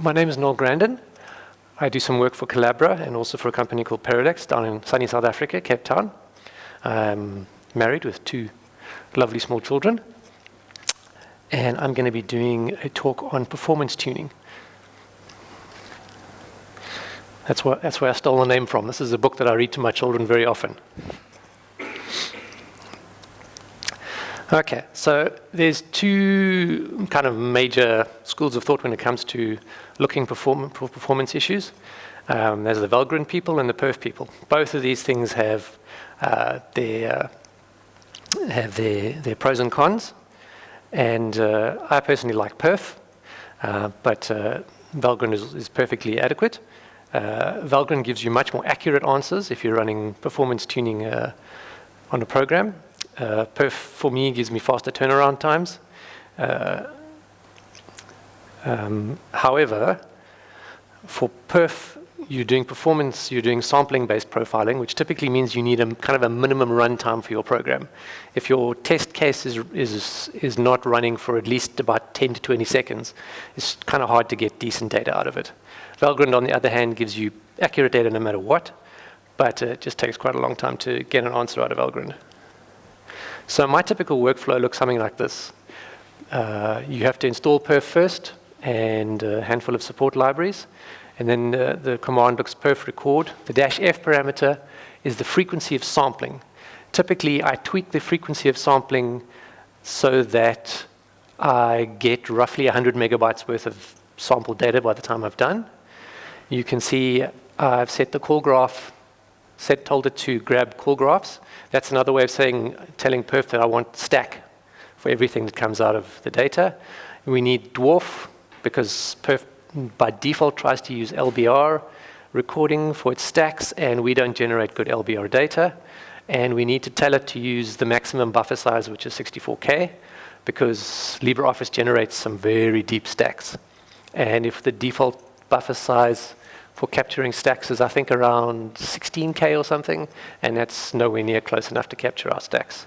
my name is Noel Grandin. I do some work for Collabora and also for a company called Parallax down in sunny South Africa, Cape Town. I'm married with two lovely small children. And I'm going to be doing a talk on performance tuning. That's, what, that's where I stole the name from. This is a book that I read to my children very often. Okay, so there's two kind of major schools of thought when it comes to looking perform for performance issues. Um, there's the Valgrind people and the Perf people. Both of these things have uh, their have their their pros and cons, and uh, I personally like Perf, uh, but uh, Valgrind is, is, perfectly adequate. Uh, Valgrind gives you much more accurate answers if you're running performance tuning uh, on a program. Uh, perf for me gives me faster turnaround times. Uh, um, however, for perf, you're doing performance, you're doing sampling-based profiling, which typically means you need a kind of a minimum runtime for your program. If your test case is, is, is not running for at least about 10 to 20 seconds, it's kind of hard to get decent data out of it. Valgrind, on the other hand, gives you accurate data no matter what, but it just takes quite a long time to get an answer out of Valgrind. So my typical workflow looks something like this. Uh, you have to install perf first and a handful of support libraries. And then uh, the command looks perf record. The dash F parameter is the frequency of sampling. Typically, I tweak the frequency of sampling so that I get roughly 100 megabytes worth of sample data by the time I've done. You can see I've set the call graph, set told it to grab call graphs. That's another way of saying, telling perf that I want stack for everything that comes out of the data. We need dwarf because perf by default tries to use LBR recording for its stacks and we don't generate good LBR data. And we need to tell it to use the maximum buffer size, which is 64K, because LibreOffice generates some very deep stacks. And if the default buffer size for capturing stacks is, I think, around 16K or something, and that's nowhere near close enough to capture our stacks.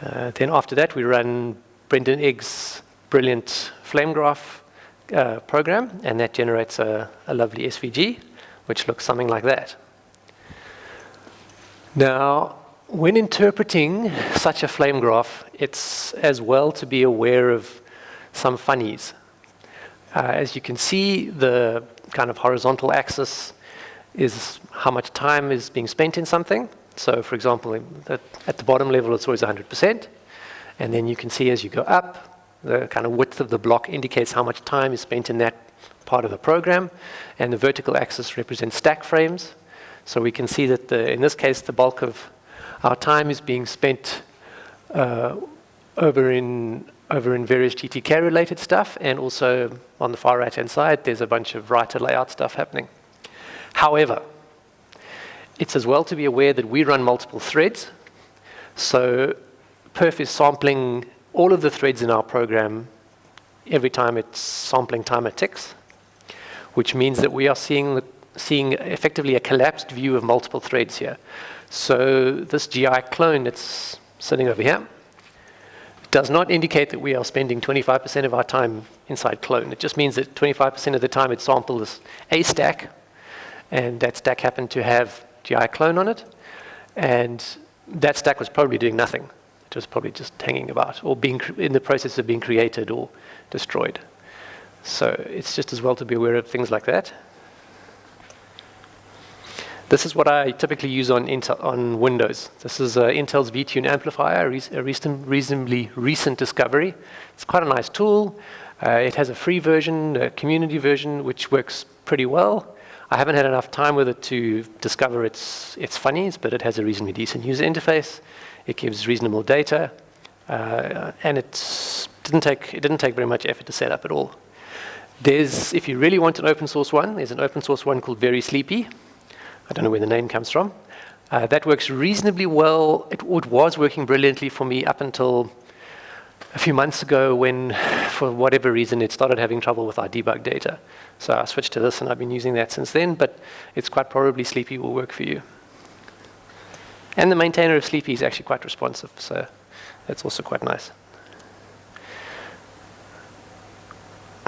Uh, then after that, we run Brendan Gregg's brilliant flame graph uh, program, and that generates a, a lovely SVG, which looks something like that. Now, when interpreting such a flame graph, it's as well to be aware of some funnies. Uh, as you can see, the kind of horizontal axis is how much time is being spent in something. So for example, at the bottom level, it's always 100%. And then you can see as you go up, the kind of width of the block indicates how much time is spent in that part of the program. And the vertical axis represents stack frames. So we can see that the, in this case, the bulk of our time is being spent uh, over in over in various GTK related stuff and also on the far right hand side there's a bunch of writer layout stuff happening. However, it's as well to be aware that we run multiple threads. So perf is sampling all of the threads in our program every time it's sampling timer ticks, which means that we are seeing, the, seeing effectively a collapsed view of multiple threads here. So this GI clone that's sitting over here does not indicate that we are spending 25% of our time inside clone. It just means that 25% of the time it samples a stack, and that stack happened to have GI clone on it, and that stack was probably doing nothing. It was probably just hanging about, or being in the process of being created or destroyed. So it's just as well to be aware of things like that. This is what I typically use on, Intel, on Windows. This is uh, Intel's vTune amplifier, a recent, reasonably recent discovery. It's quite a nice tool. Uh, it has a free version, a community version, which works pretty well. I haven't had enough time with it to discover its, its funnies, but it has a reasonably decent user interface. It gives reasonable data, uh, and it didn't, take, it didn't take very much effort to set up at all. There's, if you really want an open source one, there's an open source one called Very Sleepy, I don't know where the name comes from. Uh, that works reasonably well. It, it, was working brilliantly for me up until a few months ago when, for whatever reason, it started having trouble with our debug data. So I switched to this and I've been using that since then, but it's quite probably Sleepy will work for you. And the maintainer of Sleepy is actually quite responsive, so that's also quite nice.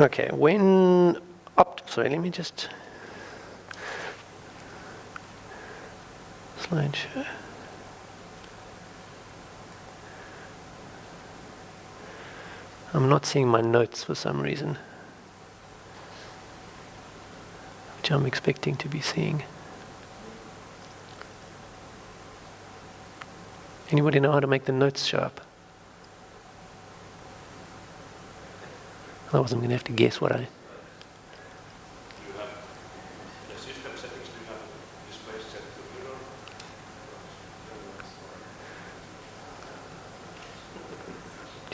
Okay, when sorry, let me just I'm not seeing my notes for some reason, which I'm expecting to be seeing. Anybody know how to make the notes show up? Otherwise I'm going to have to guess what I...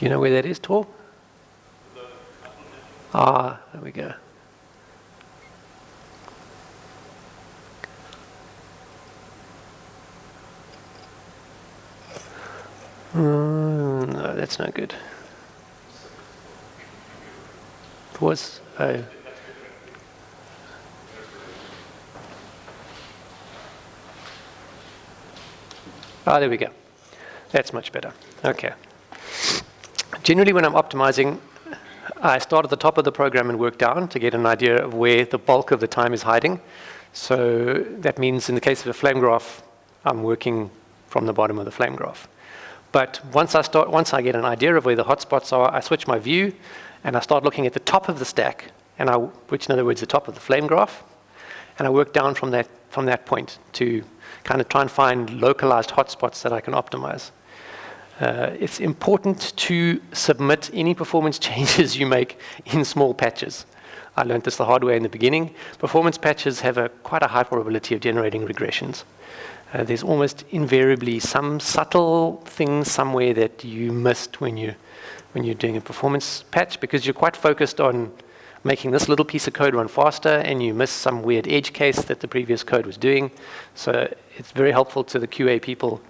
You know where that is, Tor? Ah, there we go. Mm, no, that's not good. Was. Oh. Ah, there we go. That's much better. Okay. Generally, when I'm optimizing, I start at the top of the program and work down to get an idea of where the bulk of the time is hiding. So that means in the case of a flame graph, I'm working from the bottom of the flame graph. But once I, start, once I get an idea of where the hotspots are, I switch my view and I start looking at the top of the stack, and I, which in other words, the top of the flame graph, and I work down from that, from that point to kind of try and find localized hotspots that I can optimize. Uh, it's important to submit any performance changes you make in small patches. I learned this the hard way in the beginning. Performance patches have a quite a high probability of generating regressions. Uh, there's almost invariably some subtle thing somewhere that you missed when you when you're doing a performance patch because you're quite focused on making this little piece of code run faster and you miss some weird edge case that the previous code was doing. So it's very helpful to the QA people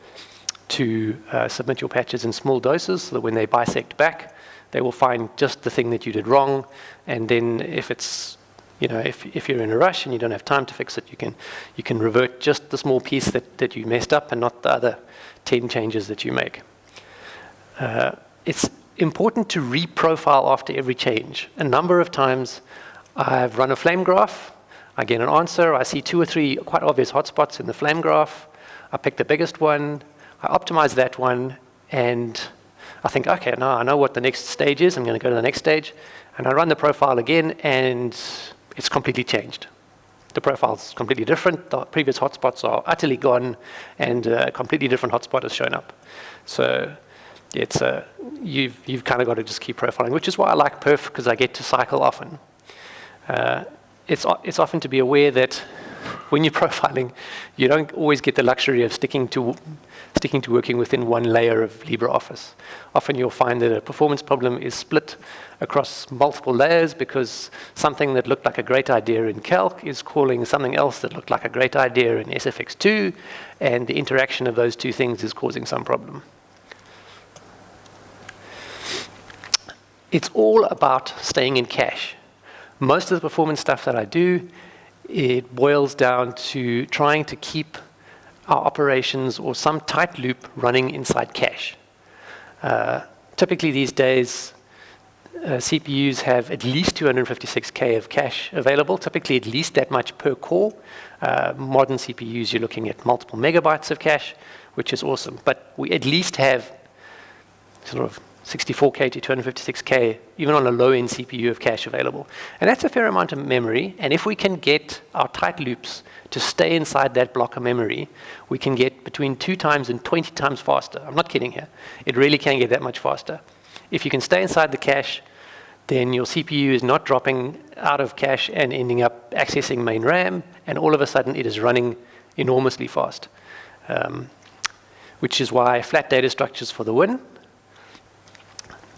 to uh, submit your patches in small doses so that when they bisect back, they will find just the thing that you did wrong. And then if it's, you know, if, if you're in a rush and you don't have time to fix it, you can, you can revert just the small piece that, that you messed up and not the other 10 changes that you make. Uh, it's important to reprofile after every change. A number of times I've run a flame graph, I get an answer, I see two or three quite obvious hotspots in the flame graph, I pick the biggest one, I optimize that one and I think, okay, now I know what the next stage is. I'm going to go to the next stage. And I run the profile again and it's completely changed. The profile is completely different. The previous hotspots are utterly gone and a completely different hotspot has shown up. So it's a, you've, you've kind of got to just keep profiling, which is why I like perf because I get to cycle often. Uh, it's, it's often to be aware that when you're profiling, you don't always get the luxury of sticking to sticking to working within one layer of LibreOffice. Often you'll find that a performance problem is split across multiple layers because something that looked like a great idea in Calc is calling something else that looked like a great idea in SFX2, and the interaction of those two things is causing some problem. It's all about staying in cache. Most of the performance stuff that I do it boils down to trying to keep our operations or some tight loop running inside cache. Uh, typically these days, uh, CPUs have at least 256K of cache available, typically at least that much per core. Uh, modern CPUs, you're looking at multiple megabytes of cache, which is awesome. But we at least have sort of 64K to 256K, even on a low-end CPU of cache available. And that's a fair amount of memory. And if we can get our tight loops to stay inside that block of memory, we can get between two times and 20 times faster. I'm not kidding here. It really can get that much faster. If you can stay inside the cache, then your CPU is not dropping out of cache and ending up accessing main RAM, and all of a sudden it is running enormously fast. Um, which is why flat data structures for the win,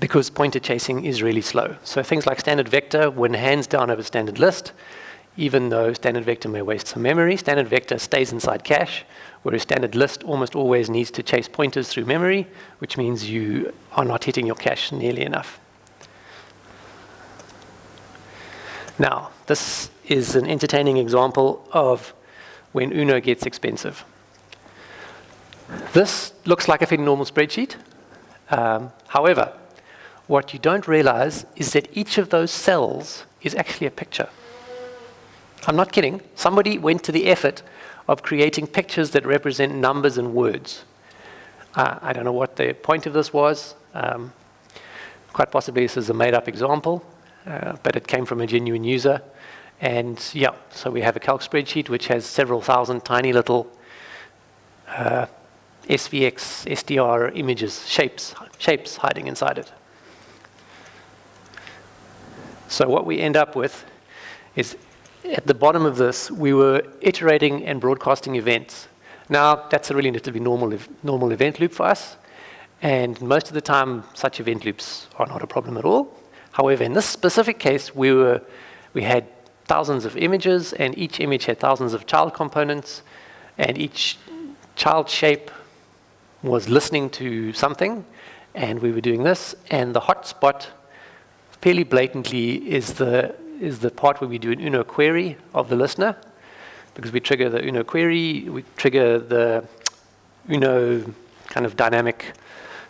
because pointer chasing is really slow. So things like standard vector win hands down over standard list, even though standard vector may waste some memory, standard vector stays inside cache, whereas standard list almost always needs to chase pointers through memory, which means you are not hitting your cache nearly enough. Now, this is an entertaining example of when Uno gets expensive. This looks like a fairly normal spreadsheet. Um, however, what you don't realize is that each of those cells is actually a picture. I'm not kidding. Somebody went to the effort of creating pictures that represent numbers and words. Uh, I don't know what the point of this was. Um, quite possibly this is a made-up example, uh, but it came from a genuine user. And yeah, so we have a calc spreadsheet which has several thousand tiny little uh, SVX, SDR images, shapes, shapes hiding inside it. So what we end up with is at the bottom of this, we were iterating and broadcasting events. Now, that's a really relatively normal, normal event loop for us. And most of the time, such event loops are not a problem at all. However, in this specific case, we, were, we had thousands of images, and each image had thousands of child components, and each child shape was listening to something, and we were doing this, and the hotspot fairly blatantly is the, is the part where we do an UNO query of the listener, because we trigger the UNO query, we trigger the UNO kind of dynamic,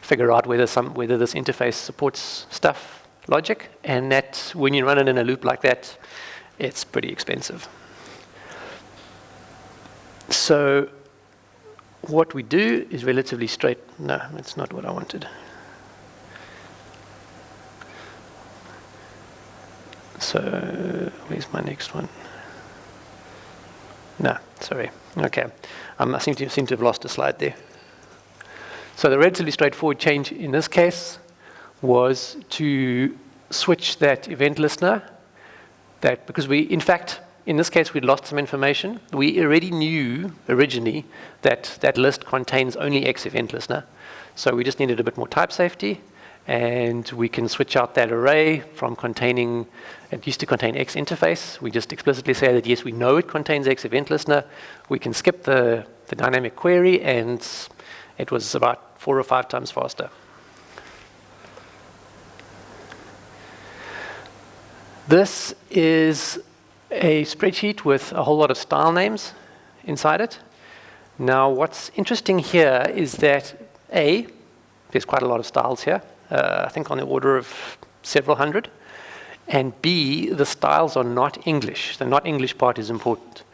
figure out whether, some, whether this interface supports stuff logic, and that when you run it in a loop like that, it's pretty expensive. So what we do is relatively straight. No, that's not what I wanted. So where's my next one? No, sorry. Okay. Um, I seem to, seem to have lost a slide there. So the relatively straightforward change in this case was to switch that event listener that because we, in fact, in this case, we'd lost some information. We already knew originally that that list contains only X event listener. So we just needed a bit more type safety. And we can switch out that array from containing, it used to contain X interface. We just explicitly say that, yes, we know it contains X event listener. We can skip the, the dynamic query, and it was about four or five times faster. This is a spreadsheet with a whole lot of style names inside it. Now, what's interesting here is that A, there's quite a lot of styles here, uh, I think on the order of several hundred. And B, the styles are not English. The not English part is important.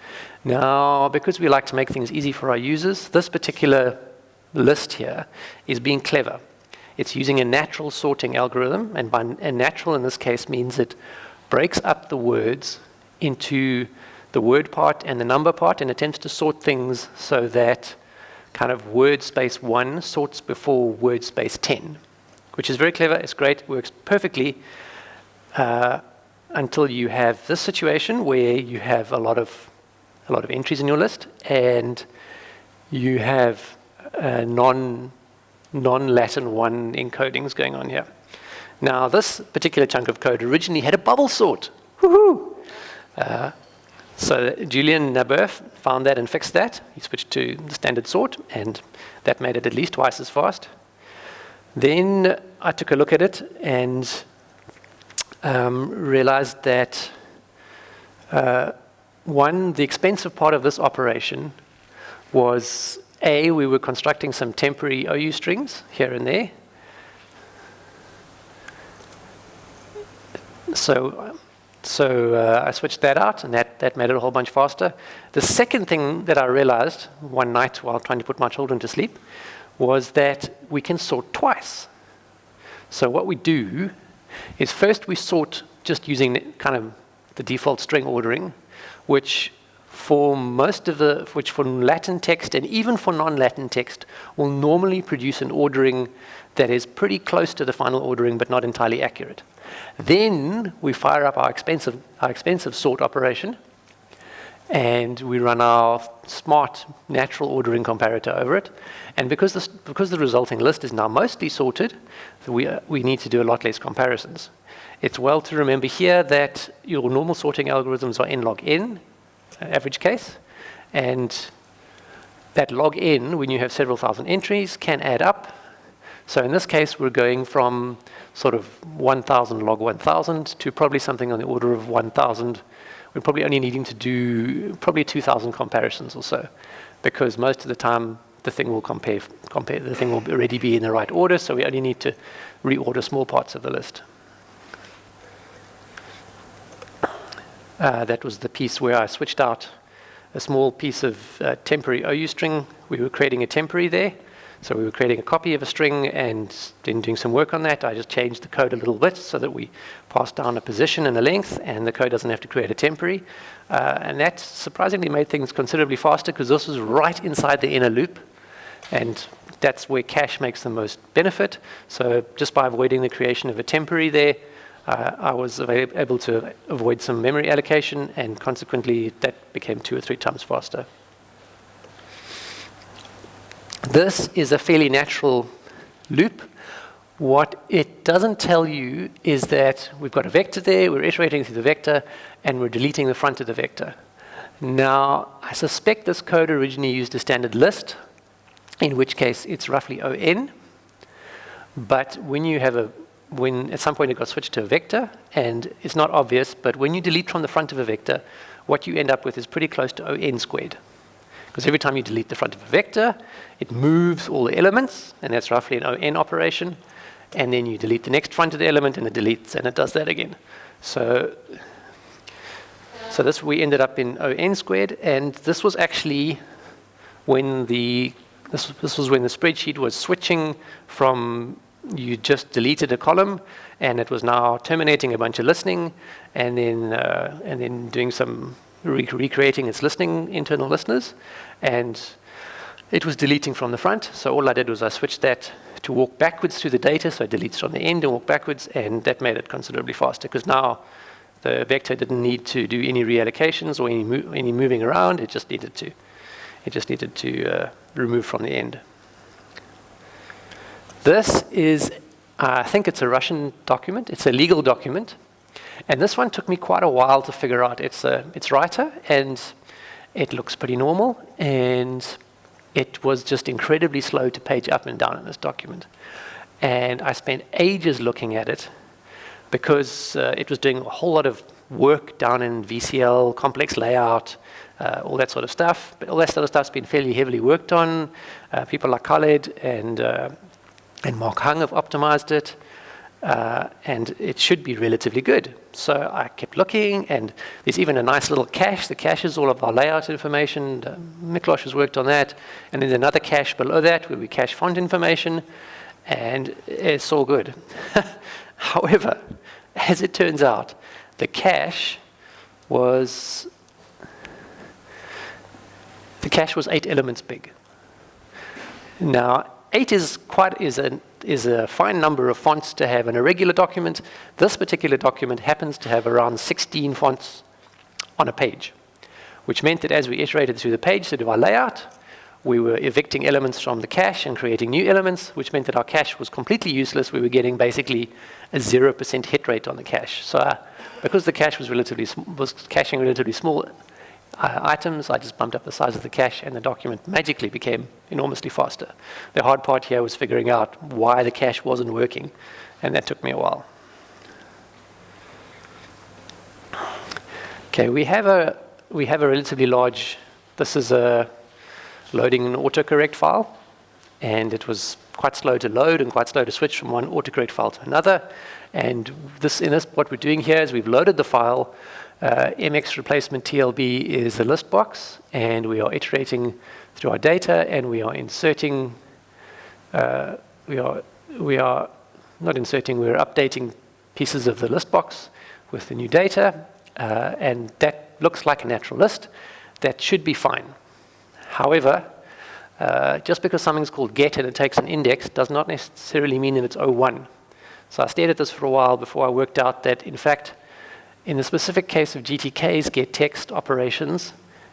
Now, because we like to make things easy for our users, this particular list here is being clever. It's using a natural sorting algorithm, and by natural in this case means it breaks up the words into the word part and the number part and attempts to sort things so that kind of word space 1 sorts before word space 10, which is very clever, it's great, works perfectly uh, until you have this situation where you have a lot of a lot of entries in your list and you have uh, non non-Latin 1 encodings going on here. Now, this particular chunk of code originally had a bubble sort. Uh, so Julien Nabet found that and fixed that. He switched to the standard sort, and that made it at least twice as fast. Then I took a look at it and um, realized that uh, one, the expensive part of this operation was A, we were constructing some temporary OU strings here and there. So so uh, I switched that out, and that, that made it a whole bunch faster. The second thing that I realized one night while trying to put my children to sleep was that we can sort twice. So what we do is first we sort just using kind of the default string ordering, which for most of the, which for Latin text and even for non-Latin text will normally produce an ordering that is pretty close to the final ordering but not entirely accurate. Then we fire up our expensive, our expensive sort operation and we run our smart natural ordering comparator over it. And because, this, because the resulting list is now mostly sorted, we, we need to do a lot less comparisons. It's well to remember here that your normal sorting algorithms are n log n, uh, average case, and that log n, when you have several thousand entries, can add up. So in this case, we're going from sort of 1,000 log 1,000 to probably something on the order of 1,000. We're probably only needing to do probably 2,000 comparisons or so, because most of the time the thing will compare, compare, the thing will already be in the right order, so we only need to reorder small parts of the list. Uh, that was the piece where I switched out a small piece of uh, temporary OU string. We were creating a temporary there. So we were creating a copy of a string and then doing some work on that. I just changed the code a little bit so that we pass down a position and a length, and the code doesn't have to create a temporary. Uh, and that surprisingly made things considerably faster because this was right inside the inner loop. And that's where cache makes the most benefit. So just by avoiding the creation of a temporary there, uh, I was able to avoid some memory allocation, and consequently, that became two or three times faster. This is a fairly natural loop. What it doesn't tell you is that we've got a vector there, we're iterating through the vector, and we're deleting the front of the vector. Now, I suspect this code originally used a standard list, in which case it's roughly ON. But when you have a, when at some point it got switched to a vector, and it's not obvious, but when you delete from the front of a vector, what you end up with is pretty close to ON squared. Because every time you delete the front of a vector, it moves all the elements, and that's roughly an ON operation. And then you delete the next front of the element, and it deletes, and it does that again. So, so this we ended up in ON squared, and this was actually when the this, this was when the spreadsheet was switching from you just deleted a column and it was now terminating a bunch of listening and then uh, and then doing some re recreating its listening internal listeners, and it was deleting from the front. So all I did was I switched that to walk backwards through the data, so it deletes from the end and walk backwards, and that made it considerably faster because now the vector didn't need to do any reallocations or any, mo any moving around. It just needed to, it just needed to uh, remove from the end. This is, I think it's a Russian document. It's a legal document. And this one took me quite a while to figure out. It's, a, it's writer, and it looks pretty normal, and it was just incredibly slow to page up and down in this document. And I spent ages looking at it because uh, it was doing a whole lot of work down in VCL, complex layout, uh, all that sort of stuff. But all that sort of stuff's been fairly heavily worked on. Uh, people like Khaled and, uh, and Mark Hung have optimized it. Uh, and it should be relatively good. So I kept looking, and there's even a nice little cache. The cache is all of our layout information. Miklos has worked on that. And there's another cache below that where we cache font information, and it's all good. However, as it turns out, the cache was the cache was eight elements big. Now, eight is quite is an is a fine number of fonts to have in a regular document. This particular document happens to have around 16 fonts on a page, which meant that as we iterated through the page to do our layout, we were evicting elements from the cache and creating new elements, which meant that our cache was completely useless. We were getting basically a 0% hit rate on the cache. So uh, because the cache was relatively was caching relatively small uh, items, I just bumped up the size of the cache and the document magically became enormously faster. The hard part here was figuring out why the cache wasn't working, and that took me a while. Okay, we have a we have a relatively large. This is a loading an autocorrect file, and it was quite slow to load and quite slow to switch from one autocorrect file to another. And this in this what we're doing here is we've loaded the file. Uh, MX replacement TLB is a list box, and we are iterating through our data, and we are inserting, uh, we are we are not inserting, we're updating pieces of the list box with the new data, uh, and that looks like a natural list. That should be fine. However, uh, just because something's called get and it takes an index does not necessarily mean that it's O1. So I stared at this for a while before I worked out that, in fact, in the specific case of GTK's get text operations,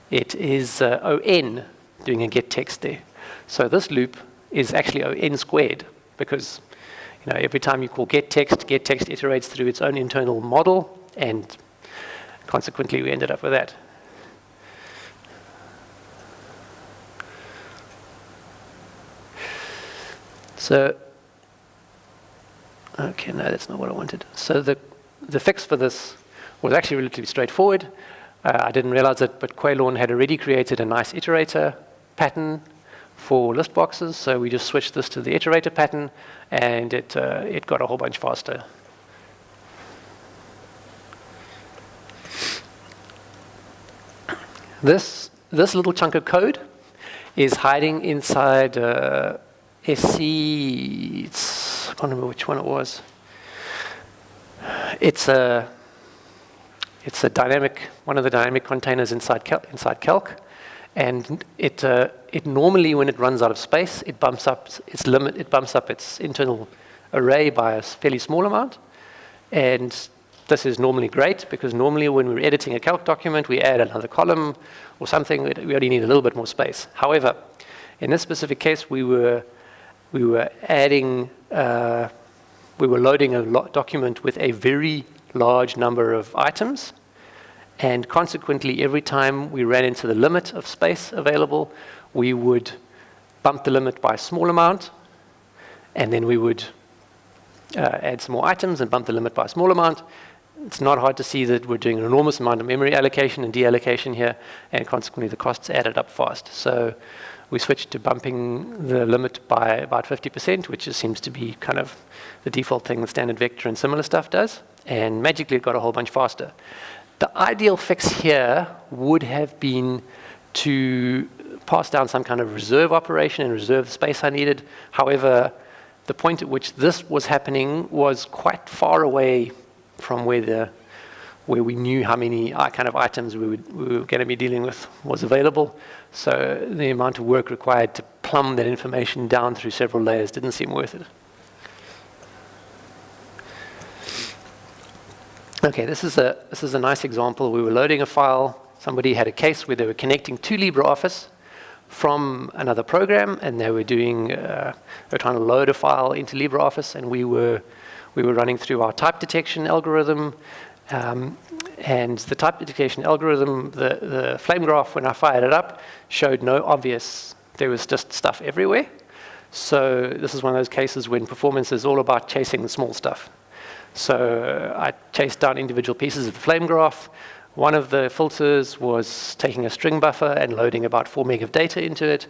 it is uh, ON doing a get text there. So this loop is actually ON squared because you know, every time you call get text, get text iterates through its own internal model and consequently we ended up with that. So, okay, no, that's not what I wanted. So the, the fix for this was actually relatively straightforward. Uh, I didn't realize it, but Caolán had already created a nice iterator pattern for list boxes, so we just switched this to the iterator pattern, and it, uh, it got a whole bunch faster. This, this little chunk of code is hiding inside uh, SC, I can't remember which one it was. It's a, it's a dynamic, one of the dynamic containers inside, Cal inside Calc. And it, uh, it normally, when it runs out of space, it bumps up its limit, it bumps up its internal array by a fairly small amount. And this is normally great because normally when we're editing a calc document, we add another column or something, we only need a little bit more space. However, in this specific case, we were, we were adding, uh, we were loading a document with a very large number of items. And consequently, every time we ran into the limit of space available, we would bump the limit by a small amount, and then we would uh, add some more items and bump the limit by a small amount, it's not hard to see that we're doing an enormous amount of memory allocation and deallocation here, and consequently the costs added up fast. So we switched to bumping the limit by about 50%, which seems to be kind of the default thing that standard vector and similar stuff does, and magically it got a whole bunch faster. The ideal fix here would have been to pass down some kind of reserve operation and reserve the space I needed. However, the point at which this was happening was quite far away from where the where we knew how many kind of items we, would, we were going to be dealing with was available. So the amount of work required to plumb that information down through several layers didn't seem worth it. Okay, this is a this is a nice example. We were loading a file. Somebody had a case where they were connecting to LibreOffice from another program, and they were doing uh, they were trying to load a file into LibreOffice, and we were we were running through our type detection algorithm. Um, and the type detection algorithm, the, the flame graph, when I fired it up, showed no obvious, there was just stuff everywhere. So this is one of those cases when performance is all about chasing the small stuff. So uh, I chased down individual pieces of the flame graph. One of the filters was taking a string buffer and loading about 4 meg of data into it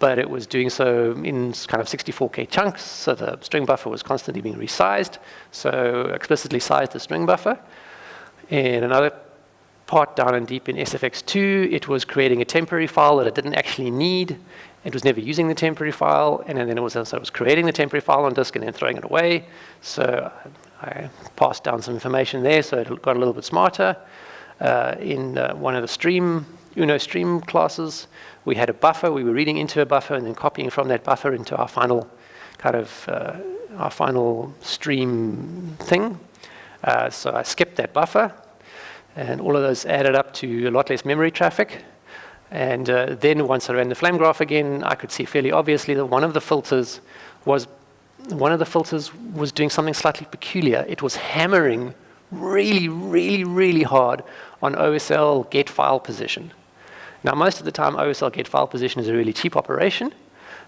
but it was doing so in kind of 64K chunks, so the string buffer was constantly being resized, so explicitly sized the string buffer. In another part down and deep in SFX2, it was creating a temporary file that it didn't actually need. It was never using the temporary file, and then it was it was creating the temporary file on disk and then throwing it away. So I passed down some information there, so it got a little bit smarter. Uh, in uh, one of the stream Uno stream classes, we had a buffer, we were reading into a buffer and then copying from that buffer into our final kind of, uh, our final stream thing. Uh, so I skipped that buffer and all of those added up to a lot less memory traffic. And uh, then once I ran the flame graph again, I could see fairly obviously that one of the filters was one of the filters was doing something slightly peculiar. It was hammering really, really, really hard on OSL get file position. Now, most of the time, OSL get file position is a really cheap operation.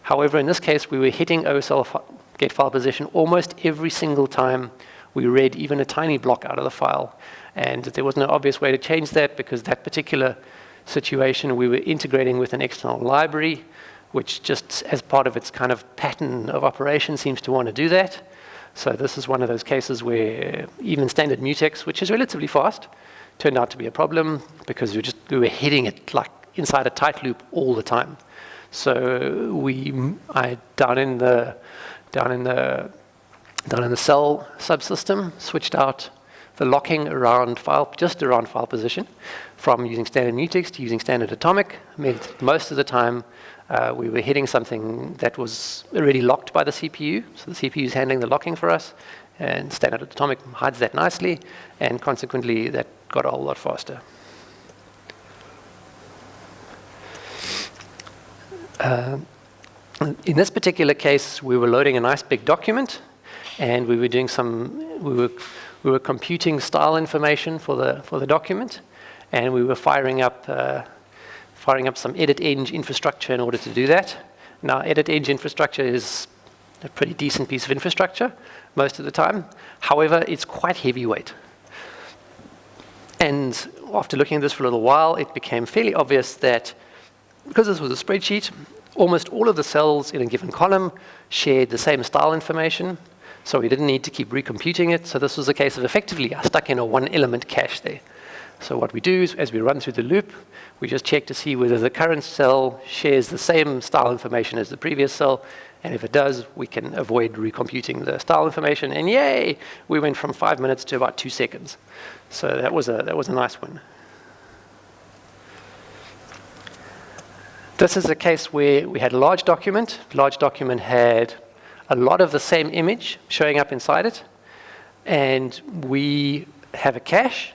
However, in this case, we were hitting OSL get file position almost every single time we read even a tiny block out of the file. And there was no obvious way to change that because that particular situation, we were integrating with an external library, which just as part of its kind of pattern of operation seems to want to do that. So this is one of those cases where even standard mutex, which is relatively fast, turned out to be a problem because we just we were hitting it like inside a tight loop all the time. So we, I down in the, down in the, down in the sal subsystem, switched out the locking around file, just around file position, from using standard mutex to using standard atomic. Meant most of the time uh, we were hitting something that was already locked by the CPU. So the CPU is handling the locking for us, and standard atomic hides that nicely, and consequently that got a whole lot faster. Uh, in this particular case, we were loading a nice big document, and we were doing some, we were, we were computing style information for the, for the document, and we were firing up, uh, firing up some edit-eng infrastructure in order to do that. Now, edit-eng infrastructure is a pretty decent piece of infrastructure most of the time. However, it's quite heavyweight. And after looking at this for a little while, it became fairly obvious that because this was a spreadsheet, almost all of the cells in a given column shared the same style information, so we didn't need to keep recomputing it. So this was a case of effectively I stuck in a one element cache there. So what we do is, as we run through the loop, we just check to see whether the current cell shares the same style information as the previous cell, and if it does, we can avoid recomputing the style information, and yay, we went from five minutes to about two seconds. So that was a, that was a nice one. This is a case where we had a large document. Large document had a lot of the same image showing up inside it. And we have a cache,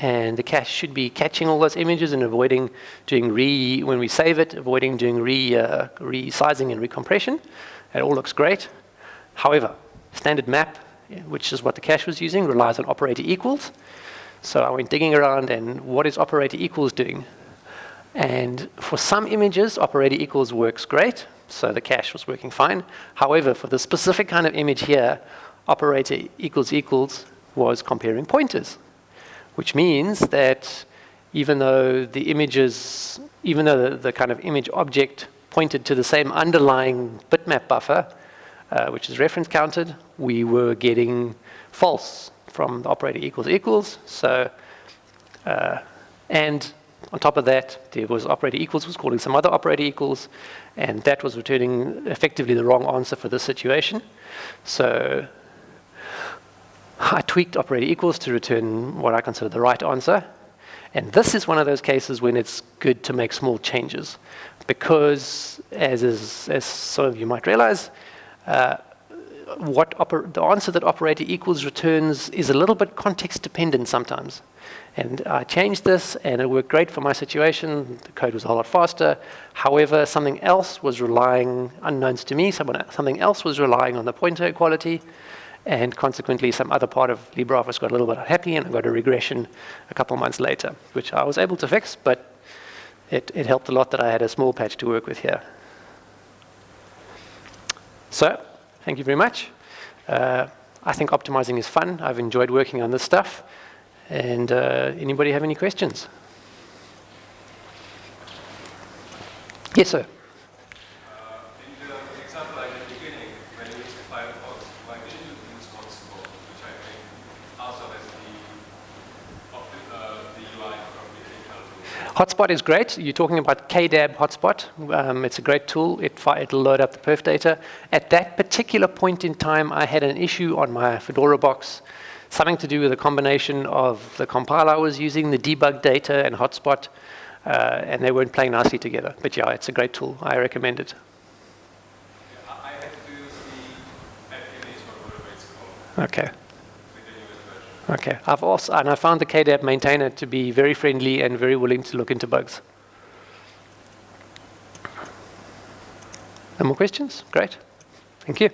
and the cache should be catching all those images and avoiding doing re, when we save it, avoiding doing re, uh, resizing and recompression. It all looks great. However, standard map, which is what the cache was using, relies on operator equals. So I went digging around and what is operator equals doing? And for some images, operator equals works great, so the cache was working fine. However, for the specific kind of image here, operator equals equals was comparing pointers, which means that even though the images, even though the, the kind of image object pointed to the same underlying bitmap buffer, uh, which is reference counted, we were getting false from the operator equals equals. So, uh, and on top of that, there was operator equals was calling some other operator equals, and that was returning effectively the wrong answer for this situation. So I tweaked operator equals to return what I consider the right answer. And this is one of those cases when it's good to make small changes because, as, is, as some of you might realize, uh, what the answer that operator equals returns is a little bit context dependent sometimes. And I changed this and it worked great for my situation. The code was a whole lot faster. However, something else was relying, unknowns to me, someone, something else was relying on the pointer equality. And consequently, some other part of LibreOffice got a little bit unhappy and I got a regression a couple months later, which I was able to fix, but it, it helped a lot that I had a small patch to work with here. So, thank you very much. Uh, I think optimizing is fun. I've enjoyed working on this stuff. And uh, anybody have any questions? Yes, sir. Hotspot is great. You're talking about KDAB Hotspot. Um, it's a great tool. It, it'll load up the perf data. At that particular point in time, I had an issue on my Fedora box, something to do with a combination of the compiler I was using, the debug data, and Hotspot, uh, and they weren't playing nicely together. But yeah, it's a great tool. I recommend it. Okay. Okay, I've also, and I found the KDAB maintainer to be very friendly and very willing to look into bugs. No more questions? Great. Thank you.